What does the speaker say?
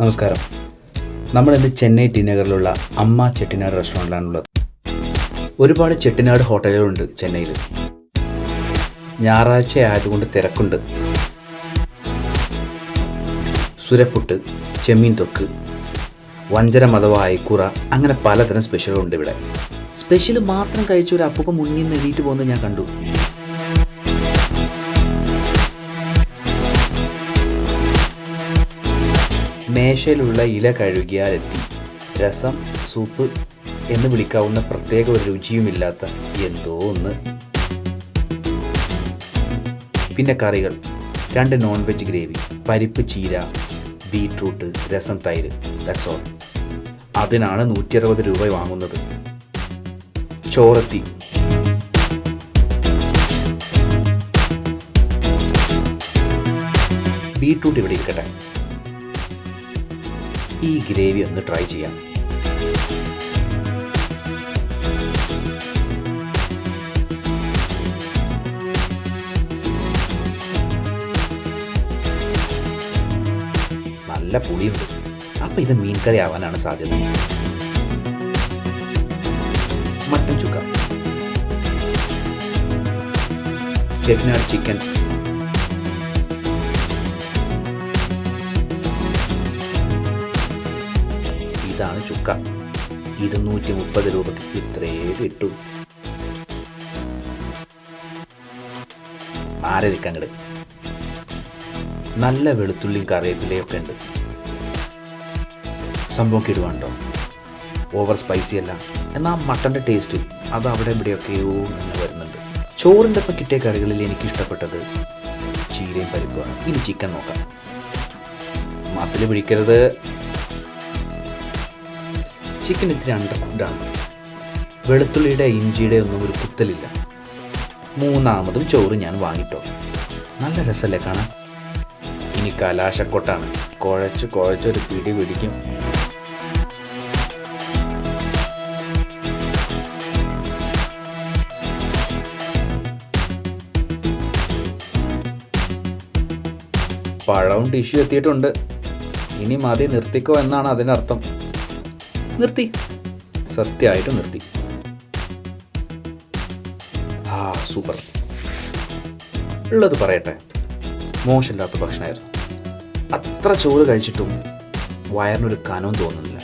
നമസ്കാരം. നമ്മളിന്ന് ചെന്നൈ ടി നഗറിലുള്ള അമ്മ ചെട്ടിനാട് റെസ്റ്റോറന്റിലാണുള്ളത് ഒരുപാട് ചെട്ടിനാട് ഹോട്ടലുകളുണ്ട് ചെന്നൈയിൽ ഞായറാഴ്ച ആയതുകൊണ്ട് തിരക്കുണ്ട്. സുരപ്പുട്ട് ചെമ്മീൻ തൊക്ക് വഞ്ചരം അഥവാ അയക്കൂറ അങ്ങനെ പലതരം സ്പെഷ്യലുണ്ട് ഇവിടെ. സ്പെഷ്യൽ മാത്രം കഴിച്ച ഒരു അപ്പൂപ്പ മുന്നിൽ നിന്ന് എഴുതിയിട്ട് പോകുന്നത് ഞാൻ കണ്ടു. മേശയിലുള്ള ഇല കഴുകിയാൽ എത്തി രസം സൂപ്പ് എന്ന് വിളിക്കാവുന്ന പ്രത്യേക ഒരു രുചിയുമില്ലാത്ത എന്തോ ഒന്ന്. പിന്നെ കറികൾ. രണ്ട് നോൺ വെജ് ഗ്രേവി പരിപ്പ് ചീര ബീട്രൂട്ട് രസം തൈര്. ഓൾ അതിനാണ് നൂറ്റി അറുപത് രൂപ വാങ്ങുന്നത്. ചോറത്തി. ബീട്രൂട്ട് ഇവിടെ ഇരിക്കട്ടെ. ഈ ഗ്രേവി ഒന്ന് ട്രൈ ചെയ്യാം. നല്ല പുളിയുണ്ട്. അപ്പൊ ഇത് മീൻ കറി ആവാനാണ് സാധ്യത. മട്ടൻ ചുക്ക. ചെട്ടിനാട് ചിക്കൻ ഇതാണ് ചുക്ക. ഇരുന്നൂറ്റി മുപ്പത് രൂപയ്ക്ക് ഇത്രേ കിട്ടൂ. ആരതിക്കങ്ങട് നല്ല വെളുത്തുള്ളിയും കറിവേപ്പിലയൊക്കെ ഉണ്ട്. സംഭവം കിടുവാണ്ടോ ഓവർ സ്പൈസി അല്ല. എന്നാൽ മട്ടന്റെ ടേസ്റ്റ് അത് അവിടെ ഇവിടെയൊക്കെയോ തന്നെ വരുന്നുണ്ട്. ചോറിന്റെ ഒപ്പം കിട്ടിയ കറികളിൽ എനിക്ക് ഇഷ്ടപ്പെട്ടത് ചീരയും പരിപ്പുമാണ്. ഇനി ചിക്കൻ നോക്കാം. മസിൽ പിടിക്കരുത്. ചിക്കൻ ഇത്തിരി അണ്ടർ കുക്ക്ഡാണ് വെളുത്തുള്ളിയുടെ ഇഞ്ചിയുടെ ഒന്നും ഒരു കുത്തലില്ല. മൂന്നാമതും ചോറ് ഞാൻ വാങ്ങിട്ടോ. നല്ല രസമല്ലേ കാണാൻ? ഇനി കലാശക്കൊട്ടാണ്. കുഴച്ച് കുഴച്ചൊരു പിടി പിടിക്കും. പഴവും ടിഷ്യൂ എത്തിയിട്ടുണ്ട്. ഇനി മതി നിർത്തിക്കോ എന്നാണ് അതിനർത്ഥം. നിർത്തി. സത്യമായിട്ട് നിർത്തി. ആ സൂപ്പർ. ഉള്ളത് പറയട്ടെ. മോശമില്ലാത്ത ഭക്ഷണമായിരുന്നു. അത്ര ചോറ് കഴിച്ചിട്ടും വയറിനൊരു കനവും തോന്നുന്നില്ല.